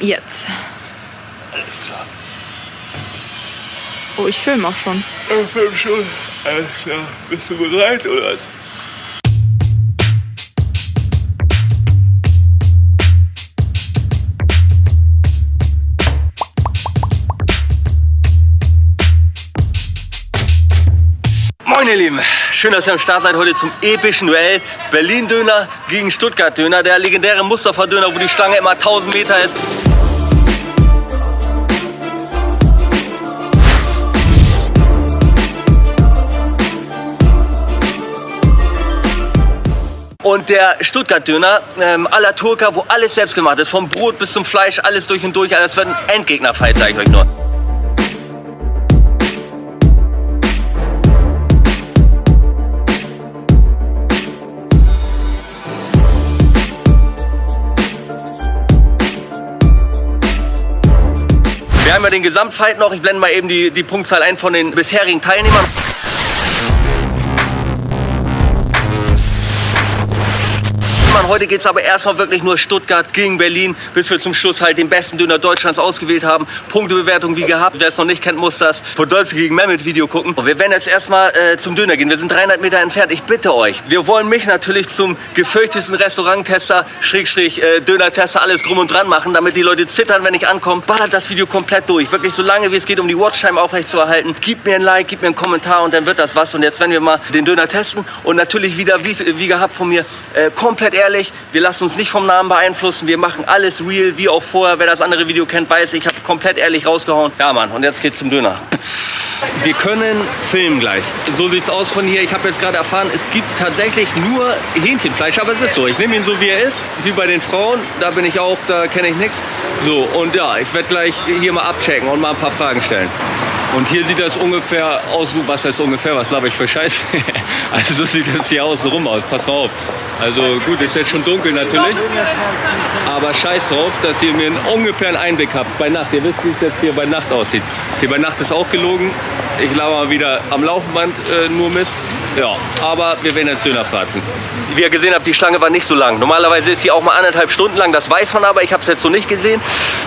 Jetzt. Alles klar. Oh, ich filme auch schon. Ich film schon. Alles klar. Bist du bereit oder was? Moin ihr Lieben, schön, dass ihr am Start seid heute zum epischen Duell Berlin-Döner gegen Stuttgart-Döner, der legendäre Mustafa-Döner, wo die Stange immer 1000 Meter ist. Und der Stuttgart-Döner ähm, à la Turka, wo alles selbst gemacht ist, vom Brot bis zum Fleisch, alles durch und durch, also das wird ein Endgegner-Fight, sage ich euch nur. Wir haben ja den Gesamtfight noch. Ich blende mal eben die, die Punktzahl ein von den bisherigen Teilnehmern. Heute geht es aber erstmal wirklich nur Stuttgart gegen Berlin, bis wir zum Schluss halt den besten Döner Deutschlands ausgewählt haben. Punktebewertung wie gehabt. Wer es noch nicht kennt, muss das Podolski gegen Mehmet Video gucken. Und wir werden jetzt erstmal äh, zum Döner gehen. Wir sind 300 Meter entfernt. Ich bitte euch. Wir wollen mich natürlich zum gefürchtesten Restauranttester, Schrägstrich, äh, Döner-Tester, alles drum und dran machen, damit die Leute zittern, wenn ich ankomme. Ballert das Video komplett durch. Wirklich so lange wie es geht, um die Watchtime aufrechtzuerhalten. Gib mir ein Like, gib mir einen Kommentar und dann wird das was. Und jetzt werden wir mal den Döner testen. Und natürlich wieder, wie, wie gehabt von mir, äh, komplett ehrlich. Wir lassen uns nicht vom Namen beeinflussen. Wir machen alles real, wie auch vorher. Wer das andere Video kennt, weiß, ich habe komplett ehrlich rausgehauen. Ja, Mann, und jetzt geht's zum Döner. Wir können filmen gleich. So sieht's aus von hier. Ich habe jetzt gerade erfahren, es gibt tatsächlich nur Hähnchenfleisch, aber es ist so. Ich nehme ihn so, wie er ist, wie bei den Frauen. Da bin ich auch, da kenne ich nichts. So, und ja, ich werde gleich hier mal abchecken und mal ein paar Fragen stellen. Und hier sieht das ungefähr aus, was heißt ungefähr, was laber ich für Scheiße? also so sieht das hier außen rum aus, pass mal auf. Also gut, ist jetzt schon dunkel natürlich, aber scheiß drauf, dass ihr mir einen ungefähren Einblick habt bei Nacht. Ihr wisst, wie es jetzt hier bei Nacht aussieht. Hier bei Nacht ist auch gelogen. Ich laber mal wieder am Laufband äh, nur Mist. Ja, aber wir werden jetzt Döner fratzen. Wie ihr gesehen habt, die Schlange war nicht so lang. Normalerweise ist sie auch mal anderthalb Stunden lang, das weiß man aber. Ich habe es jetzt so nicht gesehen.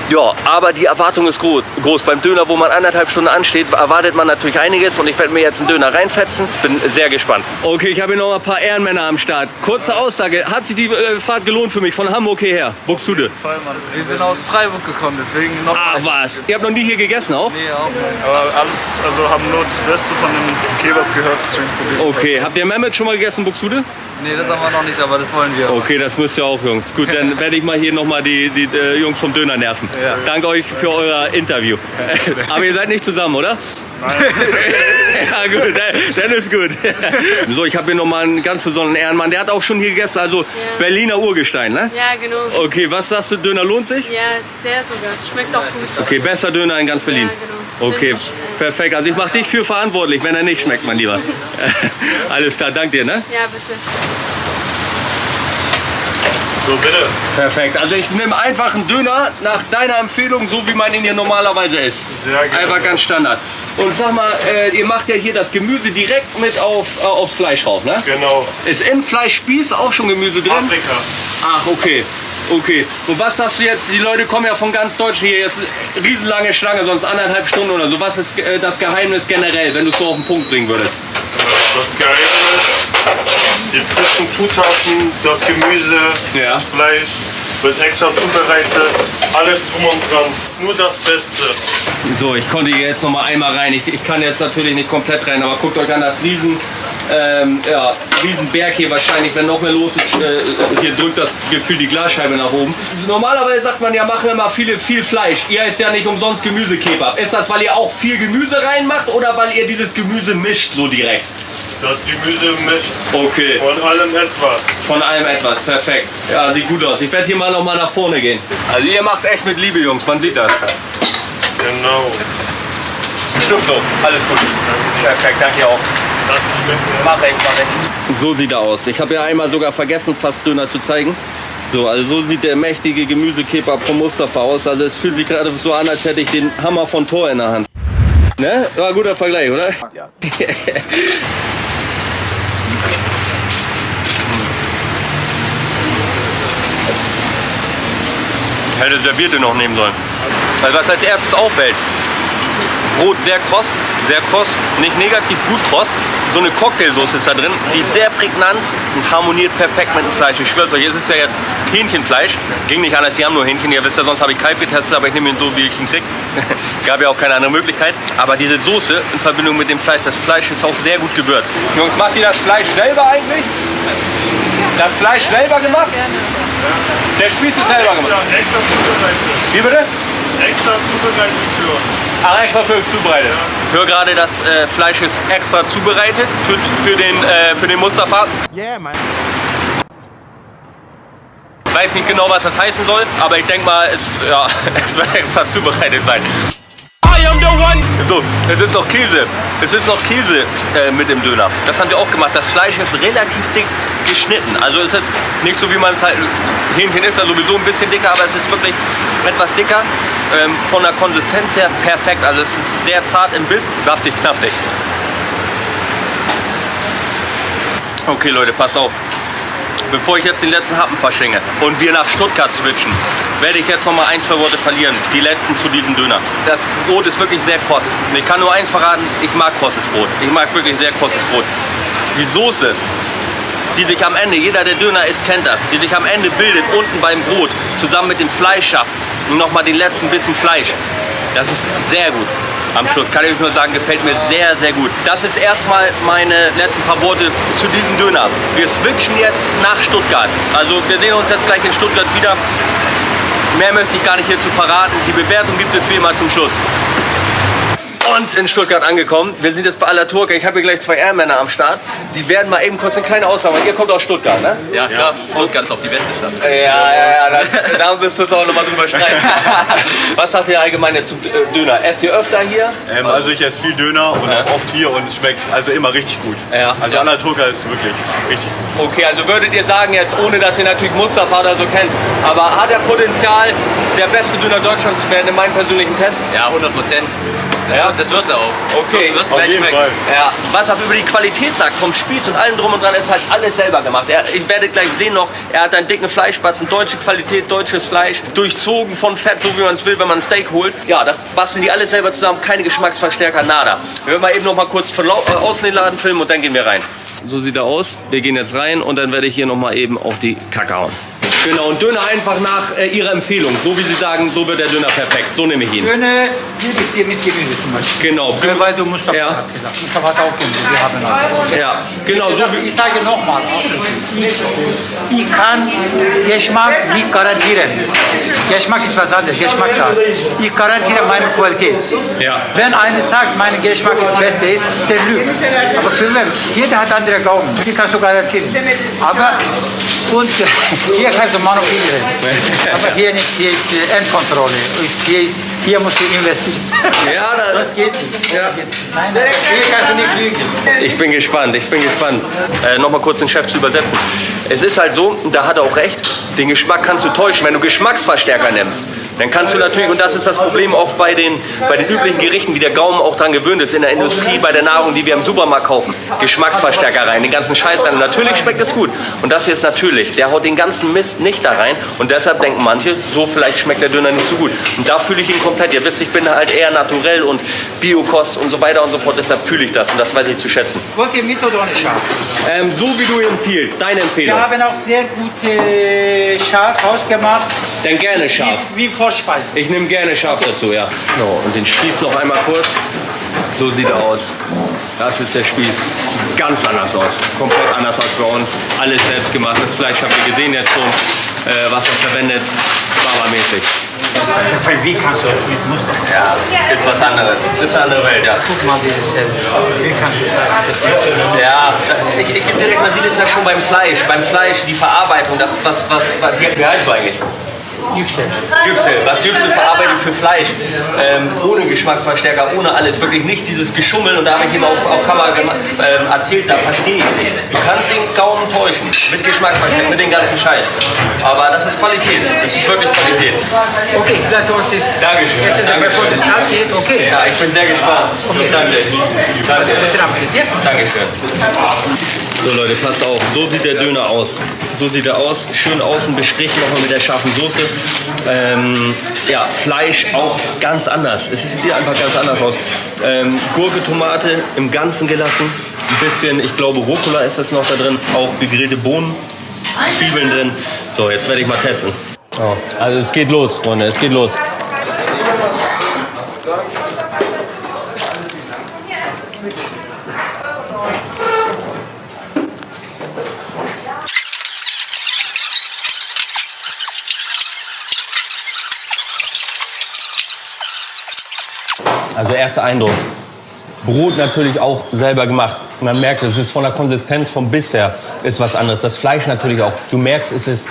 Ja, aber die Erwartung ist groß. groß. Beim Döner, wo man anderthalb Stunden ansteht, erwartet man natürlich einiges. Und ich werde mir jetzt einen Döner reinfetzen. Bin sehr gespannt. Okay, ich habe hier noch ein paar Ehrenmänner am Start. Kurze Aussage, hat sich die äh, Fahrt gelohnt für mich von Hamburg hierher? Buxtehude? Voll, Mann. Wir sind aus Freiburg gekommen, deswegen noch. Ach was, ihr habt noch nie hier gegessen auch? Nee, auch nicht. Aber alles, also haben nur das Beste von dem Kebab gehört, deswegen probieren wir. Okay, habt ihr Mehmet schon mal gegessen, Buxtehude? Nee, das haben wir noch nicht, aber das wollen wir. Okay, das müsst ihr auch, Jungs. Gut, dann werde ich mal hier nochmal die, die äh, Jungs vom Döner nerven. Ja. Danke euch für euer Interview. Aber ihr seid nicht zusammen, oder? ja gut, dann- ist gut. So, ich habe hier nochmal einen ganz besonderen Ehrenmann. Der hat auch schon hier gegessen, also Berliner Urgestein, ne? Ja, genau. Okay, was sagst du, Döner lohnt sich? Ja, sehr sogar. Schmeckt auch gut. Okay, besser Döner in ganz Berlin. Ja, genau. Okay, perfekt. Also ich mache dich für verantwortlich, wenn er nicht schmeckt, mein Lieber. Alles klar, danke dir, ne? Ja, bitte. So, bitte. Perfekt. Also ich nehme einfach einen Döner nach deiner Empfehlung, so wie man ihn hier normalerweise isst. Sehr gerne. Einfach ganz Standard. Und sag mal, äh, ihr macht ja hier das Gemüse direkt mit auf, äh, aufs Fleisch drauf, ne? Genau. Ist im Fleischspieß auch schon Gemüse drin? Paprika. Ach, okay. Okay. Und was sagst du jetzt? Die Leute kommen ja von ganz Deutschland hier. Jetzt riesenlange Schlange, sonst anderthalb Stunden oder so. Was ist äh, das Geheimnis generell, wenn du es so auf den Punkt bringen würdest? Das Geheimnis, die frischen Zutaten, das Gemüse, Ja. das Fleisch wird extra zubereitet, alles drum und dran. Nur das Beste. So, ich konnte hier jetzt noch mal einmal rein. Ich, ich kann jetzt natürlich nicht komplett rein, aber guckt euch an das Riesen, ähm, ja, Riesenberg hier wahrscheinlich, wenn noch mehr los ist. Äh, hier drückt das Gefühl die Glasscheibe nach oben. Normalerweise sagt man ja, machen wir mal viele, viel Fleisch. Ihr ist ja nicht umsonst Gemüsekebab. Ist das, weil ihr auch viel Gemüse reinmacht oder weil ihr dieses Gemüse mischt so direkt? Das Gemüse mischt Okay, von allem etwas. von allem etwas. Perfekt. Ja, sieht gut aus. Ich werde hier mal noch mal nach vorne gehen. Also ihr macht echt mit Liebe, Jungs. Man sieht das. Genau. Stimmt so. Alles gut. Perfekt. Danke auch. Mach ich, mach ich. So sieht er aus. Ich habe ja einmal sogar vergessen, fast Döner zu zeigen. So, also so sieht der mächtige Gemüsekebab von Mustafa aus. Also es fühlt sich gerade so an, als hätte ich den Hammer von Tor in der Hand. Ne? War ein guter Vergleich, oder? Ja. Hätte servierte noch nehmen sollen. Also was als erstes auffällt, Brot sehr kross, sehr kross, nicht negativ, gut kross. So eine Cocktailsoße ist da drin, die ist sehr prägnant und harmoniert perfekt mit dem Fleisch. Ich schwör's euch, es ist ja jetzt Hähnchenfleisch. Ging nicht anders, die haben nur Hähnchen. Ihr wisst ja, sonst habe ich Kalb getestet, aber ich nehme ihn so, wie ich ihn krieg. Gab ja auch keine andere Möglichkeit. Aber diese Soße in Verbindung mit dem Fleisch, das Fleisch ist auch sehr gut gewürzt. Jungs, macht ihr das Fleisch selber eigentlich? Das Fleisch selber gemacht? Der Spieß ist selber gemacht. Wie bitte? Extra zubereitet für uns. Ach, extra für zubereitet. Ich höre gerade, das äh, Fleisch ist extra zubereitet für, für, den, äh, für den Mustafa. Yeah, man. Weiß nicht genau, was das heißen soll, aber ich denke mal, es, ja, es wird extra zubereitet sein. So, es ist noch Käse. Es ist noch Käse äh, mit dem Döner. Das haben wir auch gemacht. Das Fleisch ist relativ dick geschnitten. Also es ist nicht so, wie man es halt... Hähnchen ist ja sowieso ein bisschen dicker, aber es ist wirklich etwas dicker. Ähm, von der Konsistenz her perfekt. Also es ist sehr zart im Biss, saftig, knaftig. Okay Leute, passt auf. Bevor ich jetzt den letzten Happen verschenke und wir nach Stuttgart switchen, werde ich jetzt noch mal ein, zwei Worte verlieren. Die letzten zu diesem Döner. Das Brot ist wirklich sehr kross. Ich kann nur eins verraten, ich mag krosses Brot. Ich mag wirklich sehr krosses Brot. Die Soße, die sich am Ende, jeder der Döner isst, kennt das, die sich am Ende bildet, unten beim Brot, zusammen mit dem Fleischschaft und nochmal den letzten bisschen Fleisch. Das ist sehr gut. Am Schluss kann ich nur sagen, gefällt mir sehr, sehr gut. Das ist erstmal meine letzten paar Worte zu diesem Döner. Wir switchen jetzt nach Stuttgart. Also wir sehen uns jetzt gleich in Stuttgart wieder. Mehr möchte ich gar nicht hierzu verraten. Die Bewertung gibt es wie immer zum Schluss. Und in Stuttgart angekommen. Wir sind jetzt bei aller Turke. Ich habe hier gleich zwei Ehrenmänner am Start. Die werden mal eben kurz eine kleine Aussage machen. Ihr kommt aus Stuttgart, ne? Ja, klar. Stuttgart ist auch die beste Stadt. Ja, ja, ja. Das, da müsst ihr uns auch nochmal drüber streiten. Was sagt ihr allgemein jetzt zum äh, Döner? Esst ihr öfter hier? Ähm, also ich esse viel Döner und Ja. auch oft hier und es schmeckt also immer richtig gut. Ja. Also Ja. Anaturka ist wirklich richtig gut. Okay, also würdet ihr sagen jetzt, ohne dass ihr natürlich Mustafa oder so kennt, aber hat er Potenzial, der beste Döner Deutschlands zu werden in meinem persönlichen Test? Ja, 100 Prozent. Ja? Das wird er auch. Okay. Du wirst Auf gleich jeden. Fall. Ja, was er über die Qualität sagt, vom Spieß und allem drum und dran, ist halt alles selber gemacht. Er, ich werde gleich sehen noch, er hat einen dicken Fleischbatzen, deutsche Qualität, deutsches Fleisch, durchzogen von Fett, so wie man es will, wenn man ein Steak holt. Ja, das basteln die alles selber zusammen, keine Geschmacksverstärker, nada. Wir werden mal eben noch mal kurz von äh, außen den Laden filmen und dann gehen wir rein. So sieht er aus. Wir gehen jetzt rein und dann werde ich hier noch mal eben auf die Kacke hauen. Genau, und Döner einfach nach äh, Ihrer Empfehlung. So wie Sie sagen, so wird der Döner perfekt. So nehme ich ihn. Döner liebe ich dir mit Gemüse zum Beispiel. Genau. Äh, Weil du Mustafa Ja. hat gesagt. Mustafa hat auch Gemüse. Wir haben auch. Ja, genau, so wie Ich sage nochmal, ich, ich kann Geschmack nicht garantieren. Geschmack ist was anderes, Geschmackssache. Ich garantiere meine Qualität. Ja. Wenn einer sagt, mein Geschmack ist das Beste ist, der lügt. Aber für wen? Jeder hat andere Gaumen. Die kannst du garantieren. Aber und hier kannst du Monopoly reden. Aber hier nicht, hier ist äh, Endkontrolle. Hier, ist, hier musst du investieren. Ja, da, Das geht nicht. Ja. Nein, nein, hier kannst du nicht lügen. Ich bin gespannt, ich bin gespannt. Äh, Nochmal kurz den Chef zu übersetzen. Es ist halt so, da hat er auch recht, den Geschmack kannst du täuschen, wenn du Geschmacksverstärker nimmst. Dann kannst du natürlich, und das ist das Problem oft bei den, bei den üblichen Gerichten, wie der Gaumen auch dran gewöhnt ist, in der Industrie, bei der Nahrung, die wir im Supermarkt kaufen, Geschmacksverstärker rein, den ganzen Scheiß rein. Und natürlich schmeckt es gut. Und das hier ist natürlich, der haut den ganzen Mist nicht da rein. Und deshalb denken manche, so vielleicht schmeckt der Döner nicht so gut. Und da fühle ich ihn komplett. Ihr wisst, ich bin halt eher naturell und Biokost und so weiter und so fort. Deshalb fühle ich das und das weiß ich zu schätzen. Wollt ihr mit oder ohne Schaf? Ähm, so wie du empfiehlst, deine Empfehlung. Wir haben auch sehr gute Schaf ausgemacht, Dann gerne scharf. wie, wie Vorspeise. Ich nehme gerne scharf dazu, ja. So, und den Spieß noch einmal kurz. So sieht er aus. Das ist der Spieß. Ganz anders aus. Komplett anders als bei uns. Alles selbst gemacht. Das Fleisch habt ihr gesehen jetzt schon, äh, was er verwendet. Barbermäßig. Wie kannst du das mit Muster? Ja, ist was anderes. Ist eine andere Welt, ja. Guck mal, wie das hält. Wie kannst du sagen, das? Ja, ich, ich gebe direkt, man sieht es ja schon beim Fleisch. Beim Fleisch, die Verarbeitung, das, was, was, was wie, wie heißt du eigentlich? Yüksel. Yüksel, was Yüksel verarbeitet für Fleisch, ähm, ohne Geschmacksverstärker, ohne alles, wirklich nicht dieses Geschummel und da habe ich ihm auf, auf Kamera ähm, erzählt, da verstehe ich nicht. Du kannst den Gaumen täuschen, mit Geschmacksverstärker, mit dem ganzen Scheiß. Aber das ist Qualität, das ist wirklich Qualität. Okay, lass uns das. Dankeschön. Jetzt ist bevor das geht, okay. Ja, ich bin sehr gespannt. Okay. Danke. Danke. Dankeschön. So Leute, passt auf, so sieht der Döner aus. So sieht er aus, schön außen bestrichen nochmal mit der scharfen Soße. Ähm, ja, Fleisch auch ganz anders. Es sieht einfach ganz anders aus. Ähm, Gurke, Tomate im Ganzen gelassen. Ein bisschen, ich glaube, Rucola ist das noch da drin. Auch gegrillte Bohnen, Zwiebeln drin. So, jetzt werde ich mal testen. Oh, also es geht los, Freunde, es geht los. Also erster Eindruck. Brot natürlich auch selber gemacht. Man merkt, es ist von der Konsistenz vom Biss her ist was anderes. Das Fleisch natürlich auch. Du merkst, es ist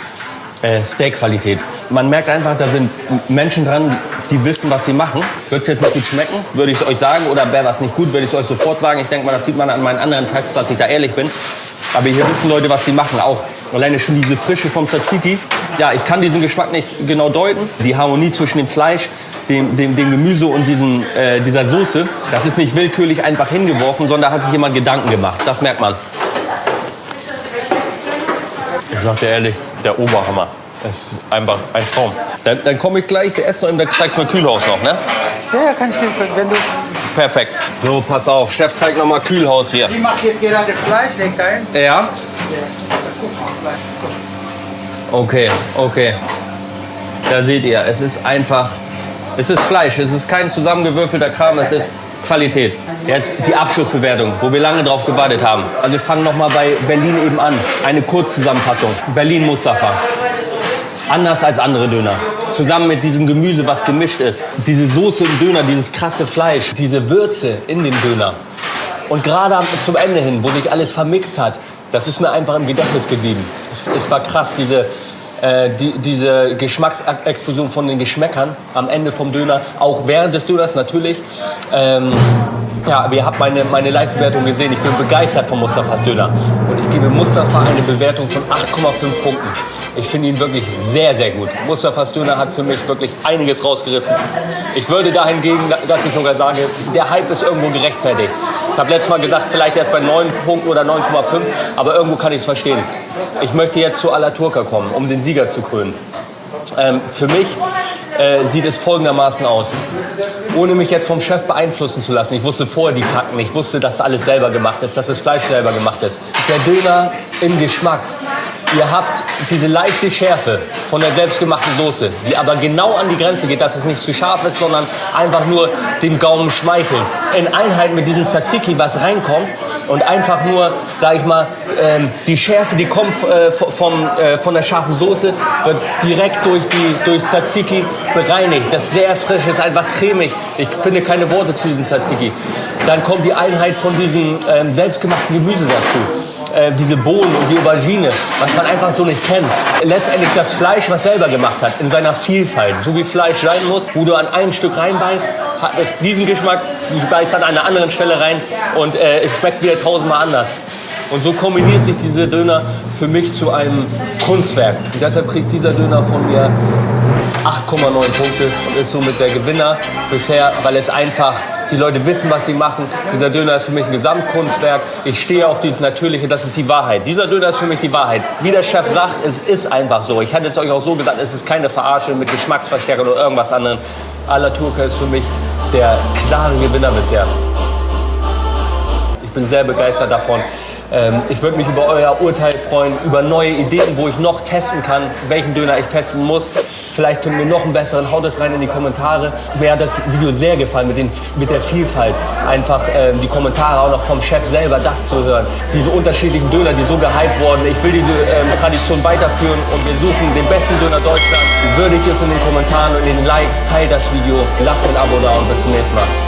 äh, Steakqualität. Man merkt einfach, da sind Menschen dran, die wissen, was sie machen. Wird es jetzt nicht gut schmecken, würde ich es euch sagen. Oder wäre was nicht gut, würde ich es euch sofort sagen. Ich denke mal, das sieht man an meinen anderen Tests, dass ich da ehrlich bin. Aber hier wissen Leute, was sie machen. Auch alleine schon diese Frische vom Tzatziki. Ja, ich kann diesen Geschmack nicht genau deuten. Die Harmonie zwischen dem Fleisch, dem, dem, dem Gemüse und diesen, äh, dieser Soße, das ist nicht willkürlich einfach hingeworfen, sondern da hat sich jemand Gedanken gemacht. Das merkt man. Ich sag dir ehrlich, der Oberhammer. Das ist einfach ein Traum. Dann, dann komme ich gleich, der Essen und dann zeigst du mir Kühlhaus noch, ne? Ja, ja, kann ich dir, wenn du... Perfekt. So, pass auf. Chef zeigt noch mal Kühlhaus hier. Ich mache jetzt gerade Fleisch, legt ein. Ja? Okay, okay. Da seht ihr, es ist einfach, es ist Fleisch, es ist kein zusammengewürfelter Kram, es ist Qualität. Jetzt die Abschlussbewertung, wo wir lange drauf gewartet haben. Also wir fangen noch mal bei Berlin eben an. Eine Kurzzusammenfassung. Berlin Mustafa. Anders als andere Döner. Zusammen mit diesem Gemüse, was gemischt ist. Diese Soße im Döner, dieses krasse Fleisch, diese Würze in dem Döner. Und gerade zum Ende hin, wo sich alles vermixt hat, das ist mir einfach im Gedächtnis geblieben. Es, es war krass, diese, äh, die, diese Geschmacksexplosion von den Geschmäckern am Ende vom Döner, auch während des Döners natürlich. Ähm, ja, ihr habt meine, meine Live-Bewertung gesehen. Ich bin begeistert von Mustafas Döner. Und ich gebe Mustafa eine Bewertung von 8,5 Punkten. Ich finde ihn wirklich sehr, sehr gut. Mustafas Döner hat für mich wirklich einiges rausgerissen. Ich würde dahingegen, dass ich sogar sage, der Hype ist irgendwo gerechtfertigt. Ich habe letztes Mal gesagt, vielleicht erst bei 9 Punkten oder 9,5, aber irgendwo kann ich es verstehen. Ich möchte jetzt zu Ala Turca kommen, um den Sieger zu krönen. Ähm, für mich äh, sieht es folgendermaßen aus. Ohne mich jetzt vom Chef beeinflussen zu lassen. Ich wusste vorher die Fakten. Ich wusste, dass alles selber gemacht ist, dass das Fleisch selber gemacht ist. Der Döner im Geschmack. Ihr habt diese leichte Schärfe von der selbstgemachten Soße, die aber genau an die Grenze geht, dass es nicht zu scharf ist, sondern einfach nur dem Gaumen schmeichelt. In Einheit mit diesem Tzatziki, was reinkommt und einfach nur, sag ich mal, ähm, die Schärfe, die kommt äh, vom, äh, von der scharfen Soße, wird direkt durch die durch Tzatziki bereinigt. Das ist sehr frisch, ist einfach cremig. Ich finde keine Worte zu diesem Tzatziki. Dann kommt die Einheit von diesem ähm, selbstgemachten Gemüse dazu. Äh, diese Bohnen und die Aubergine, was man einfach so nicht kennt. Letztendlich das Fleisch, was selber gemacht hat, in seiner Vielfalt, so wie Fleisch sein muss, wo du an ein Stück reinbeißt, hat es diesen Geschmack, beißt an einer anderen Stelle rein und äh, es schmeckt wieder tausendmal anders. Und so kombiniert sich diese Döner für mich zu einem Kunstwerk. Und deshalb kriegt dieser Döner von mir 8,9 Punkte und ist somit der Gewinner bisher, weil es einfach, die Leute wissen, was sie machen. Dieser Döner ist für mich ein Gesamtkunstwerk. Ich stehe auf dieses Natürliche, das ist die Wahrheit. Dieser Döner ist für mich die Wahrheit. Wie der Chef sagt, es ist einfach so. Ich hatte es euch auch so gesagt, es ist keine Verarsche mit Geschmacksverstärker oder irgendwas anderem. Ala Turca ist für mich der klare Gewinner bisher. Ich bin sehr begeistert davon. Ähm, ich würde mich über euer Urteil freuen, über neue Ideen, wo ich noch testen kann, welchen Döner ich testen muss. Vielleicht finden wir noch einen besseren. Haut es rein in die Kommentare. Mir hat das Video sehr gefallen mit, den, mit der Vielfalt. Einfach ähm, die Kommentare auch noch vom Chef selber, das zu hören. Diese unterschiedlichen Döner, die so gehypt wurden. Ich will diese ähm, Tradition weiterführen und wir suchen den besten Döner Deutschlands. Würdigt es in den Kommentaren und in den Likes. Teilt das Video. Lasst ein Abo da und bis zum nächsten Mal.